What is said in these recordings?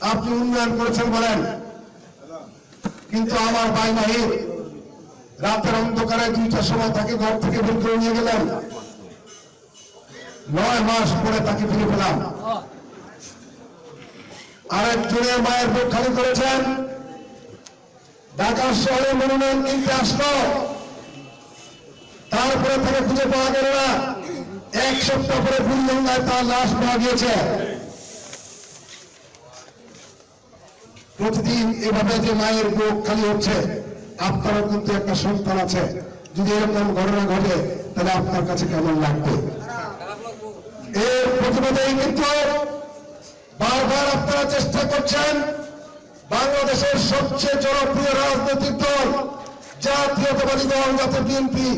তো আপনি উন্নয়ন করেছেন বলেন। কিন্তু আমার ভাই নাহির রাতের অন্ধকারে দুইটার সময় তাকে ঘর থেকে বের করে নিয়ে গেলেন। নয় মাস পরে তাকে ফিরে পেলাম। আরেকজনের মায়ের বুক খালি করেছেন। ঢাকা শহরে মনোনয়ন কিনতে আসলো। তারপরে তাকে খুঁজে পাওয়া গেল না। এক সপ্তাহ পরে ফুলগঙ্গায় তার লাশ পাওয়া গিয়েছে। প্রতিদিন এভাবে যে মায়ের বুক খালি হচ্ছে, আপনারও কিন্তু একটা সন্তান আছে। যদি এরকম ঘটনা ঘটে, তাহলে আপনার কাছে কেমন লাগবে? এর প্রতিবাদেই কিন্তু বারবার আপনারা চেষ্টা করছেন বাংলাদেশের সবচেয়ে জনপ্রিয় রাজনৈতিক দল, জাতীয়তাবাদী দল জাতীয় বিএনপি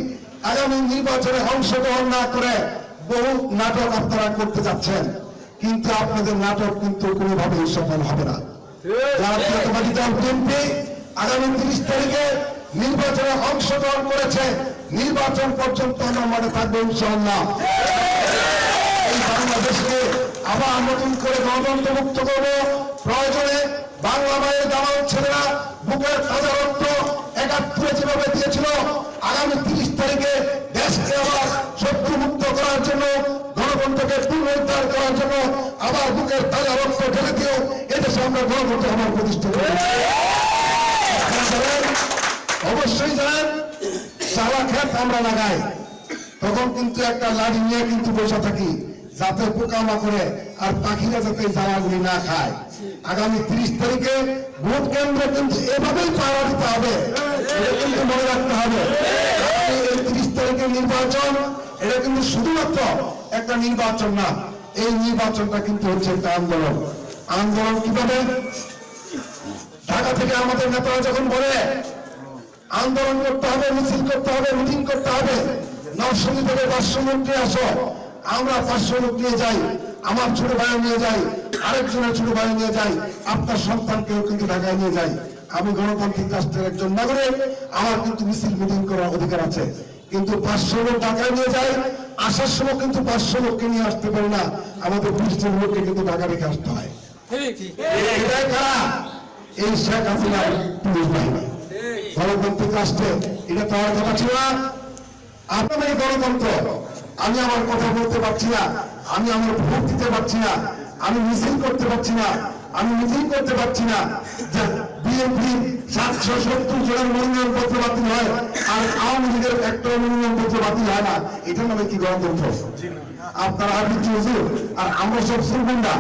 আগামী নির্বাচনে অংশগ্রহণ না করে, বহু নাটক আপনারা করতে যাচ্ছেন। কিন্তু আপনাদের নাটক কিন্তু কোনোভাবেই সফল হবে না। জাতীয়তাবাদী দল বিএনপি আগামী তিরিশ তারিখে নির্বাচনে অংশগ্রহণ করেছে। নির্বাচন পর্যন্ত আমরা মাঠে থাকব ইনশাল্লাহ এই বাংলাদেশকে আবার নতুন করে গণতন্ত্র মুক্ত করব। প্রয়োজনে বাংলা মায়ের দামাল ছেলেরা বুকের তাজা রক্ত একাত্তরে যেভাবে দিয়েছিল, আগামী তিরিশ তারিখে দেশকে আবার শত্রু মুক্ত করার জন্য, গণতন্ত্রকে পুনরুদ্ধার করার জন্য আবার বুকের তাজা রক্ত ঢেলে দিয়েও এদেশে আমরা গণতন্ত্র আবার প্রতিষ্ঠা অবশ্যই জানেন চালা খেত আমরা লাগাই। তখন কিন্তু একটা লাড়ি নিয়ে কিন্তু বসে থাকি। যাতে পোকামা করে আর পাখিরা যাতে জ্বালাগুলি না খায়। আগামী তিরিশ তারিখে ভোট কেন্দ্র কিন্তু এভাবেই পাড়া দিতে হবে। কিন্তু মনে রাখতে হবে। এই তিরিশ তারিখের নির্বাচন, এটা কিন্তু শুধুমাত্র একটা নির্বাচন না, এই নির্বাচনটা কিন্তু হচ্ছে একটা আন্দোলন। আন্দোলন কীভাবে? ঢাকা থেকে আমাদের নেতারা যখন বলে, আন্দোলন করতে হবে, মিছিল করতে হবে, মিটিং করতে হবে, নরসিংদী থেকে পাঁচশো মন্ত্রী আসো আমরা পাঁচশো লোক নিয়ে যাই, আমার ছোট ভাই নিয়ে যাই, আরেকজনের ছোট ভাই নিয়ে যাই, আপনার সন্তানকেও কিন্তু ঢাকায় নিয়ে যাই। আমি গণতান্ত্রিক রাষ্ট্রের একজন নাগরিক, আমার কিন্তু মিছিল মিটিং করার অধিকার আছে। কিন্তু পাঁচশো লোক ঢাকায় নিয়ে যাই, আসার সময় কিন্তু পাঁচশো লোককে নিয়ে আসতে পারি না, আমাদের বিশ লোককে কিন্তু ঢাকা রেখে আসতে হয়। এই শেখ হাসিনার পুলিশ বাহিনী। গণতান্ত্রিক রাষ্ট্রে এটা আমার কথা ছিল আপনাদের গণতন্ত্র আমি আমার কথা বলতে পারছি না। আমি আমার ভোট দিতে পারছি না। আমি মিছিল করতে পারছি না। আমি মিটিং করতে পারছি না। যে বিএনপি সাতশো সত্তর জনের মনোনয়ন পত্র বাতিল হয় আর আওয়ামী লীগের একটা মনোনয়ন পত্র বাতিল হয় না এটা নামে কি গণতন্ত্র? আপনারা হুজুর, আর আমরা সব সুরগুন্ডা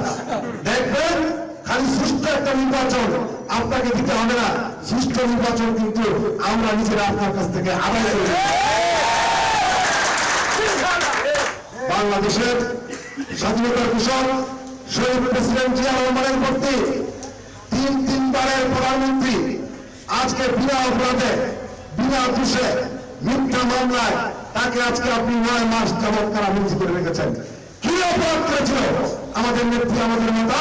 দেখবেন, খালি সুষ্ঠু একটা নির্বাচন আপনাকে দিতে হবে না। সুষ্ঠু নির্বাচন কিন্তু আমরা নিজেরা আপনার কাছ থেকে আদায় করে বাংলাদেশের স্বাধীনতার ঘোষক শহীদ প্রেসিডেন্ট জিয়া রহমানের প্রতি তিন তিনবারের প্রধানমন্ত্রী আজকে বিনা অপরাধে, বিনা দোষে মিথ্যা মামলায় তাকে আজকে আপনি নয় মাস যাবৎ কারাবন্দি করে রেখেছেন। কি অপরাধ করেছিল আমাদের নেত্রী, আমাদের নেতা?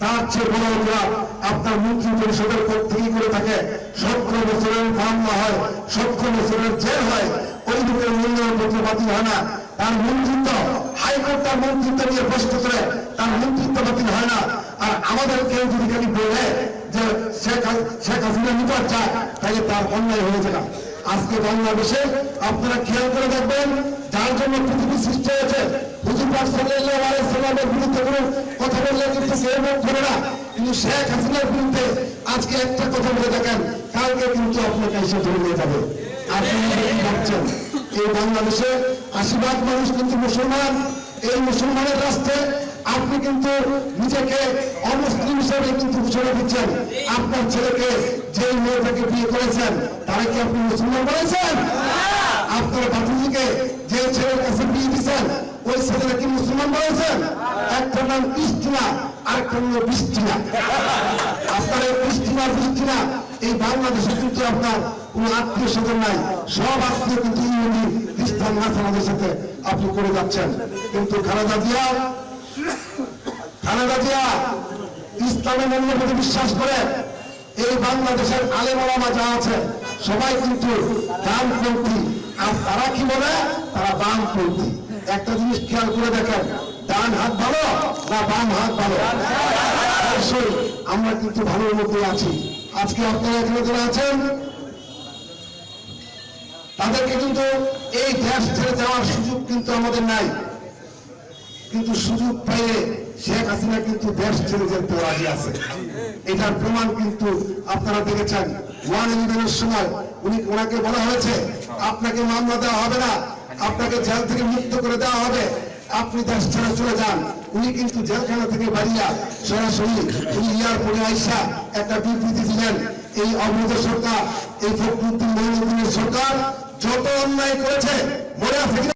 তার চেয়ে বড় অপরাধ আপনার মন্ত্রী পরিষদের থেকে করে থাকে। সতেরো বছরের মামলা হয়, সতেরো বছরের জেল হয়। ওই লোকের মূল্যায়ন পত্র বাতিল হয় না। তার মন্ত্রিত্ব, হাইকোর্ট তার মন্ত্রিত্ব নিয়ে প্রশ্ন করে তার মন্ত্রিত্ব বাতিল হয় না। আর আমাদের কেউ যদি খালি বলে যে শেখ হাসিনা নিপাত চায় তাহলে তার অন্যায় হয়ে যায় আজকে বাংলাদেশে আপনারা খেয়াল করে দেখবেন, যার জন্য পৃথিবী সৃষ্টি হয়েছে, হুজুর পাক সাল্লাল্লাহু বিরুদ্ধে কোনো কথা বললে কিন্তু কেউ মুখ ধরে না। কিন্তু শেখ হাসিনার বিরুদ্ধে আজকে একটা কথা বলে দেখেন, কালকে কিন্তু আপনাকে এসে ধরে নিয়ে যাবে। আপনি ভাবছেন? এই বাংলাদেশে আশীর্বাদ মানুষ কিন্তু মুসলমান। এই মুসলমানের রাস্তায় আপনি কিন্তু নিজেকে অমুসলিম হিসেবে কিন্তু ঘোষণা দিচ্ছেন। আপনার ছেলেকে যে মেয়েটাকে বিয়ে করেছেন, তারা কি আপনি মুসলমান বলেছেন? আপনার বাপুজিকে যে ছেলের কাছে বিয়ে দিচ্ছেন ওই ছেলেটা কি মুসলমান বলেছেন? একটা নাম ইস্টিনা আরেকটা নাম বৃষ্টিনা আপনার এই বৃষ্টিনা বৃষ্টিনা এই বাংলাদেশে কিন্তু আপনার কোন আত্মীয় স্বজন নাই। সব আত্মীয় কিন্তু ইহুদি, খ্রিস্টান, নাসারাদের সাথে আপনি করে যাচ্ছেন। কিন্তু খালেদা জিয়া খালেদা জিয়া ইসলামের মূল্যবোধে বিশ্বাস করে এই বাংলাদেশের আলেমালামা যা আছে, সবাই কিন্তু ডানপন্থী আর তারা কি বলে? তারা বামপন্থী। একটা জিনিস খেয়াল করে দেখেন, ডান হাত ভালো না বাম হাত ভালো? আমরা কিন্তু ভালোর মধ্যে আছি। আজকে আপনারা এখানে যারা আছেন তাদেরকে কিন্তু এই দেশ ছেড়ে যাওয়ার সুযোগ কিন্তু আমাদের নাই। কিন্তু সুযোগ পেয়ে শেখ হাসিনা কিন্তু দেশ ছেড়ে যেতে রাজি আছে। এটার প্রমাণ কিন্তু আপনারা দেখেছেন। ওয়ান ইলেভেনের সময় উনি ওনাকে বলা হয়েছে, আপনাকে মামলা দেওয়া হবে না, আপনাকে জেল থেকে মুক্ত করে দেওয়া হবে। আপনি দেশ ছেড়ে চলে যান। উনি কিন্তু জেলখানা থেকে বাড়িয়া সরাসরি উনি এয়ারপোর্টে আইসা একটা বিবৃতি দিলেন, এই অবৈধ সরকার, এই ফখরুদ্দিন মহিনুদ্দিনের সরকার যত অন্যায় করেছে মনে আছে কিনা?